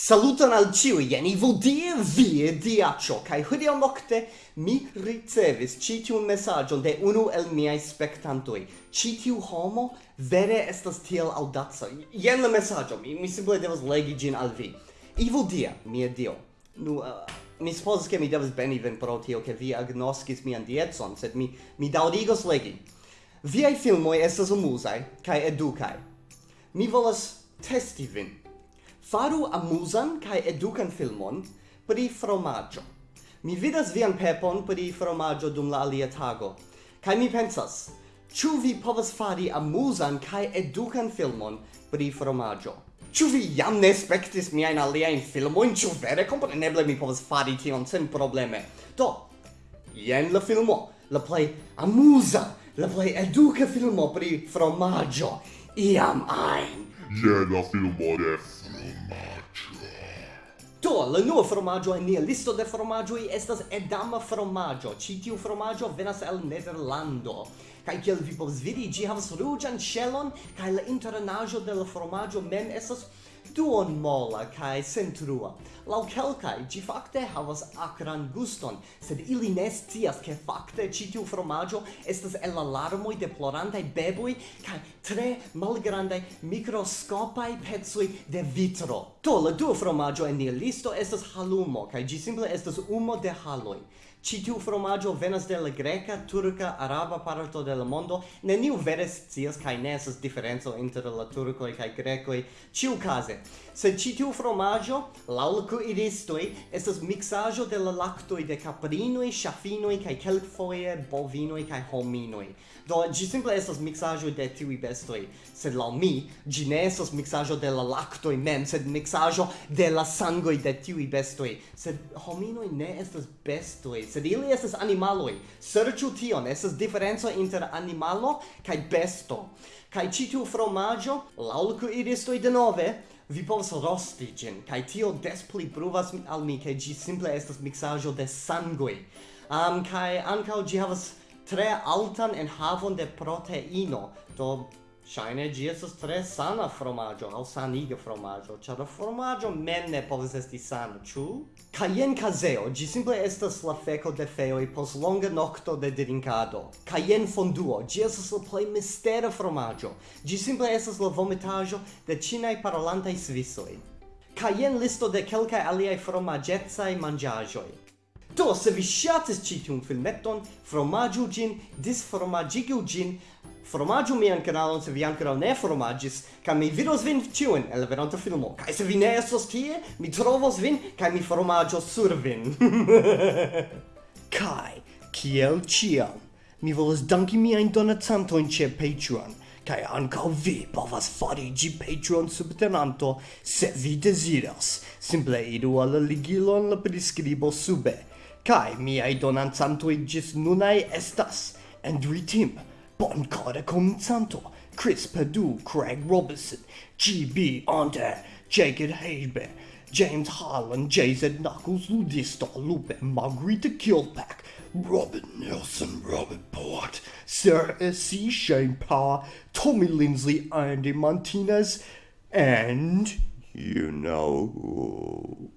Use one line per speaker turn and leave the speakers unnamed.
Saluton al ciui, jen ivo die vie diaccio, cae hodiau nocte mi ricevis citiun messagion de unu el miei spectantoi. Citiu homo vere estas tiel audazza. Jen la messagio, mi, mi simple devas legi gin al vi. Ivo dia, mia dio. Nu, uh, mi supposas che mi devas beni ven pro tio, che vi agnoscis mian dietson, sed mi, mi daurigos legi. Viai filmoi estas umusai, cae educai. Mi volas testi vin faru amusan kai edukan filmon pri fromaggio. Mi vidas vian pepon pri fromaggio dum la alia tago, Kai mi pensas, ĉu vi povas fari amuzan kaj edukan filmon pri fromaggio? Ĉu vi jam ne spektis miajn aliajn filmojn? Ĉu vere kompreneble mi povas fari tion sen probleme? Do, jen la filmo, la plej amuza, la plej eduka filmo pri fromaĝo iam ein.
Je la filmo de fromaggio.
Do, la nuova fromaggio in nia listo de formaggio estas edama fromaggio. Ci tiu fromaggio venas el Nederlando. Kai kiel vi povs vidi, ĝi havas ruĝan ŝelon kaj la internaĵo de la fromaggio mem estas duon mola kai sentrua. Lau kelkai, gi fakte havas akran guston, sed ili ne scias ke fakte ci tiu fromaggio estas el la larmoi de plorantai beboi kai tre malgrandai mikroskopaj pecoj de vitro. To, la duo fromaggio en nia listo estas halumo kai ĝi simple estas umo de haloi. Ci tiu fromaggio venas de la greca, turca, araba parto de la mondo. Neniu vere scias kai ne esas diferenco inter la turkoj kaj ciu Ĉiukaze Case, se citiu fromaggio, l'alco iristoi, estas mixaggio de la lactoi de caprinoi, chafinoi, cae quelcfoie bovinoi, cae hominoi. Do, gi simple estas mixaggio de tiui bestoi, sed lau mi, gi ne estas mixaggio de la lactoi mem, sed mixaggio de la sangoi de tiui bestoi. Sed hominoi ne estas bestoi, sed ili estas animaloi. Serciu tion, estas differenzo inter animalo cae besto. Cae citiu fromaggio, l'alco iristoi de nove, vi povas rosti gin, kai tio des pli pruvas al mi ke ĝi simple estas miksaĵo de sangoj. Um, kai ankaŭ ĝi havas tre altan enhavon de proteino, do Shine gi estas tre sana fromaggio, al saniga fromaggio, ĉar la fromaggio menne ne povas esti sana, ĉu? Kaj jen kazeo, ĝi simple estas la feco de feo e pos longa nocto de drinkado. Kaj jen fonduo, gi estas la plej mistera fromaggio. gi simple estas la vomitaggio de ĉinaj parolantaj svisoj. Kaj jen listo de kelkaj aliaj fromaĝecaj mangiagioi. Do, se vi ŝatis citium filmeton, fromaĝu gin, disfromaĝigu gin, Formaggio mian canalon se vi ancora ne formaggis, ca mi vidos vin ciuen el veronta filmo. Ca se vi ne estos tie, mi trovos vin, ca mi formaggio sur vin. Kai, kiel ciam, mi volas danki miain donacantoin ce Patreon, kai ankaŭ vi povas fariĝi Patreon subtenanto se vi desiras Simple idu al la ligilo en la prescribo sube. Kai miaj donancantoj gis nunai estas Andrew Tim, Bon Carter Comincianto, Chris Perdue, Craig Robertson, G.B. Ante, Jacob Haber, James Harlan, J.Z. Knuckles, Ludista Lupe, Margarita Kilpack, Robert Nelson, Robert Port, Sarah C. Shane Power, Tommy Lindsley, Andy Martinez, and you know who.